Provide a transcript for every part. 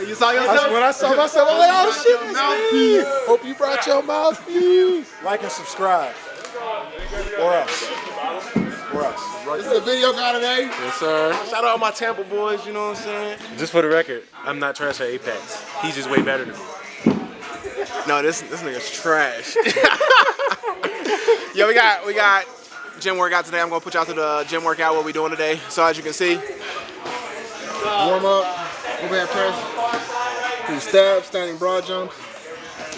You saw yourself? When I saw myself, I'm like, oh shit, it's me. Hope you brought your mouthpiece. Like and subscribe. Or else. Or else. This is a video guy today. Yes, sir. Shout out all my Tampa boys, you know what I'm saying? Just for the record, I'm not trash at Apex. He's just way better than me. No, this this nigga's trash. Yo, we got we got gym workout today. I'm gonna put y'all through the gym workout what we doing today. So as you can see, warm up, overhead press, do stab, standing broad jumps,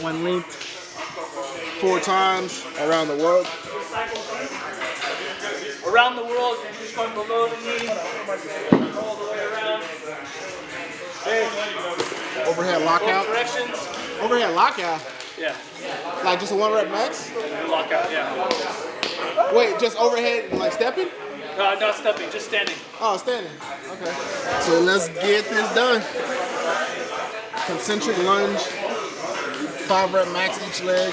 one length, four times around the world. Around the world, you're just going below the knee, all the way around. Overhead lockout. Corrections. Overhead lockout. Yeah. Like just a one rep max. Lockout, yeah. Wait, just overhead like stepping? No, not stepping, just standing. Oh, standing. So let's get this done. Concentric lunge. Five rep max each leg.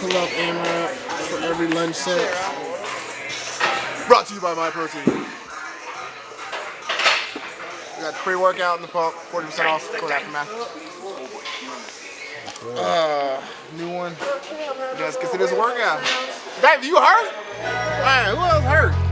Pull up AMRAP for every lunge set. Brought to you by Myprotein. We got the pre-workout in the pump, 40% off. Go after math. Uh, new one. Let's get to this workout. Dave, you hurt? Man, who else hurt?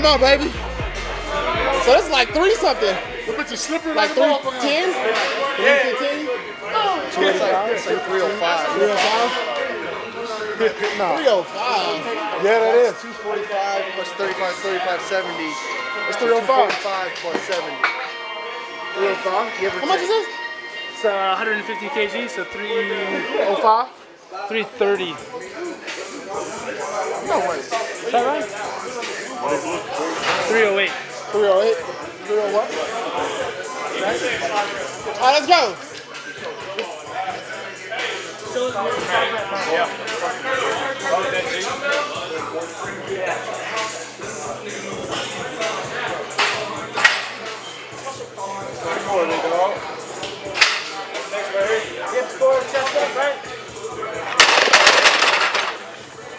Come on, baby. So that's like three something. But you slippery Like three ten? Three fifteen? It's like 305. Three oh five? No. Three oh five. Yeah, that is. 245 plus 35, 35, 70. It's three oh five. 45 plus 70. Three oh five. How much is this? It's uh, 150 kg, so three, Oh five? 330. No way. Is that right? 308. Three oh eight. Three oh what? Oh Alright, let's go.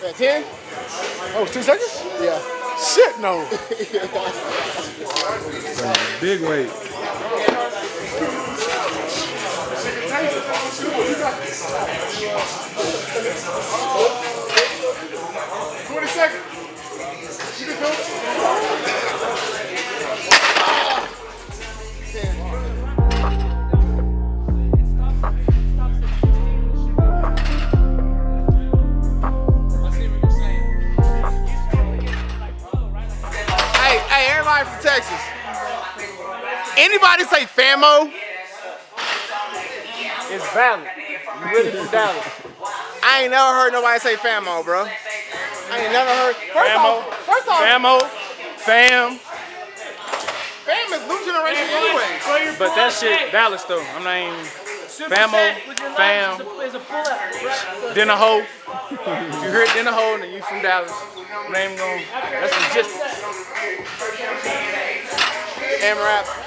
Yeah, ten? Oh, two seconds? Yeah. Shit, no. Big weight. It's valid. You really from Dallas. I ain't never heard nobody say famo, bro. I ain't never heard. First Famo. off, first off, Famo, fam. Fam is new generation anyway. But that shit Dallas though. I'm not even Famo, fam, Is a hoe. you heard dinner hoe, then you from Dallas. Name going. That's logistics. AMRAP.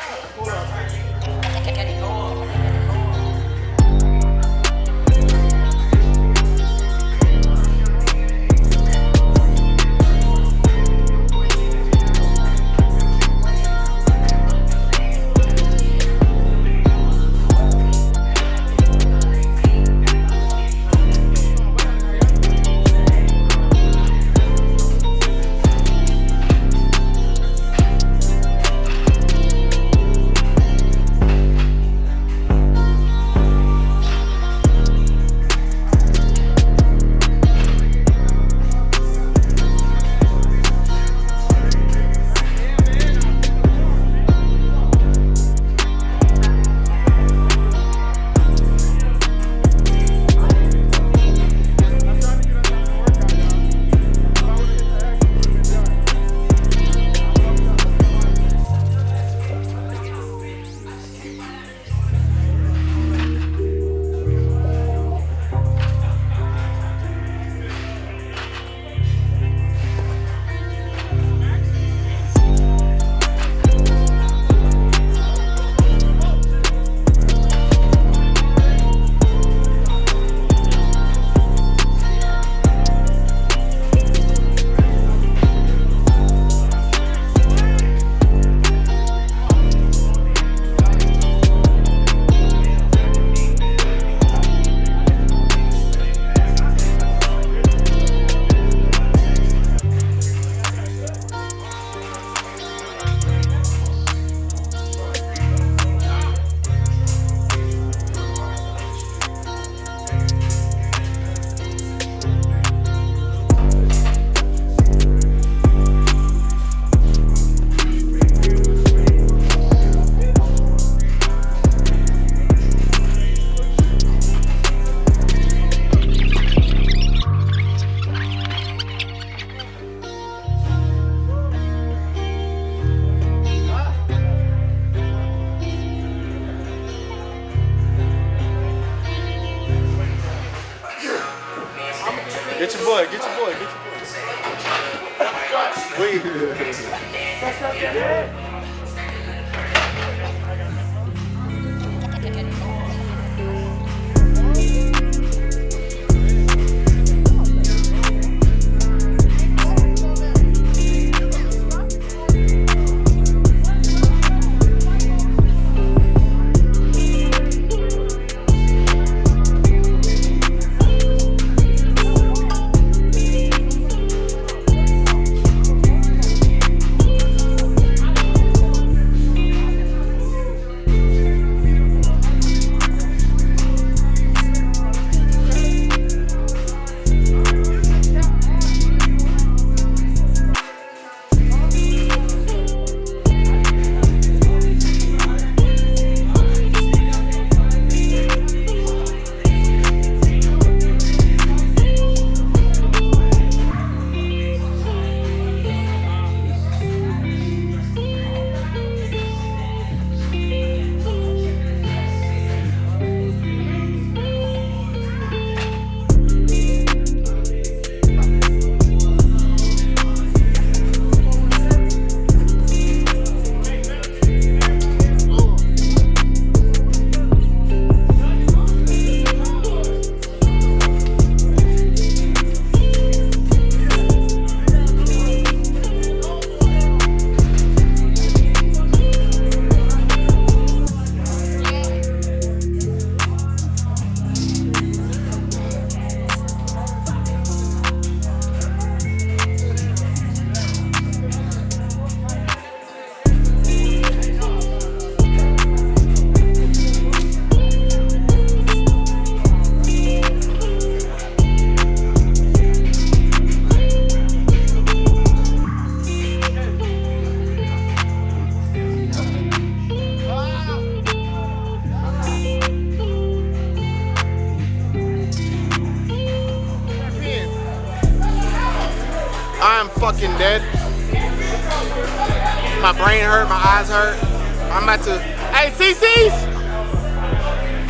I'm about to. Hey, CC's.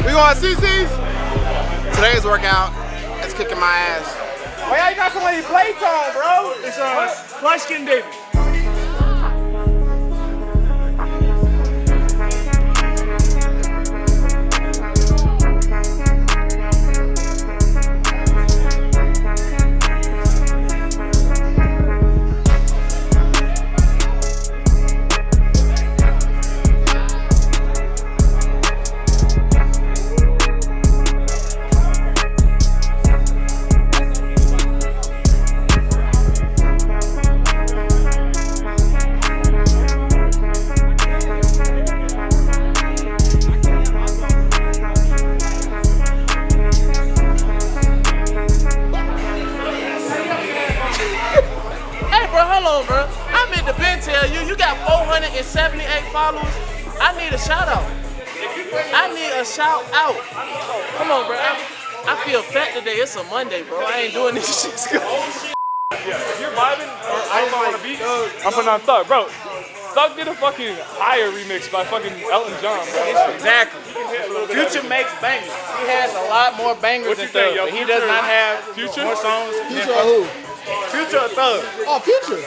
We going CC's? Today's workout is kicking my ass. Why y'all got so many playtime, bro? It's uh, light skin David. On, bro. I meant to been tell you, you got 478 followers. I need a shout out. I need a shout out. Come on, bro. I, I feel fat today. It's a Monday, bro. I ain't doing this shit. Yeah, If you're vibing or I don't want to beat, I'm putting on Thug, bro. Thug did a fucking higher remix by fucking Elton John, bro. Exactly. Future makes bangers. He has a lot more bangers What you than Thug, but he does not have Future? more songs. Future who? Future or Thug? Oh, Future.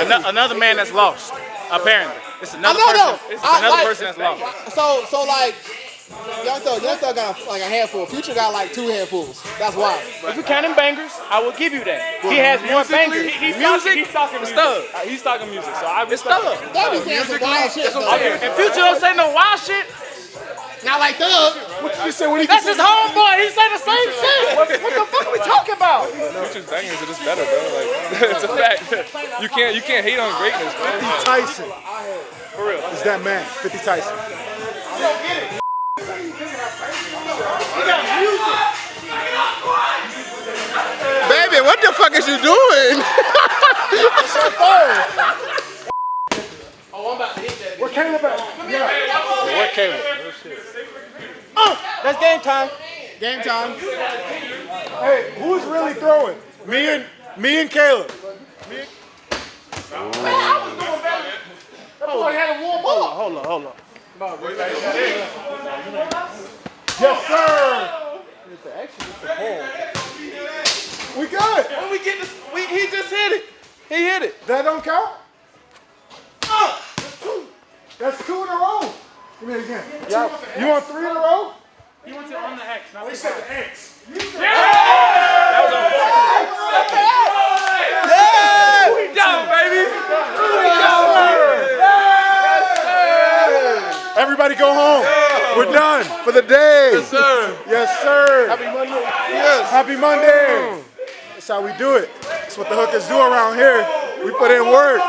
Ano- another man that's lost, apparently. It's I another know, person. though. It's I another like- person that's lost. So, so like, Young Thug, Young Thug got like a handful. Future got like two handfuls. That's why. If you're counting bangers, I will give you that. He has more bangers. He, he's music, talking, he's talking music. Thug. He's talking music, so I It's respect Thug. They be saying some wild shit. Okay, if Future don't say no wild shit, Not like Thug. You said what he that's his homeboy. He say the same shit. What, what the fuck are we talking about? Future's bangers are just better, bro. Like, it's a fact. You can't, you can't hate on greatness, bro. Tyson. For real. Is that man, 50 Tyson. Baby, what the fuck is you doing? What's your phone? Oh, I'm about to hit that. Where Caleb at? What Caleb? Uh, that's game time. Game time. Hey, who's really throwing? Me and me and Caleb. Boy had to warm up. Hold on, hold on. Yes, sir. We good. When we get this, we, he just hit it. He hit it. That don't count? That's two. That's two in a row. Give me it again. You want three in a row? He went to on the X, not the said the X. We down, baby. Everybody go home. We're done for the day. Yes, sir. Yes, sir. Happy Monday. Yes. Happy Monday. That's how we do it. That's what the hookers do around here. We put in work.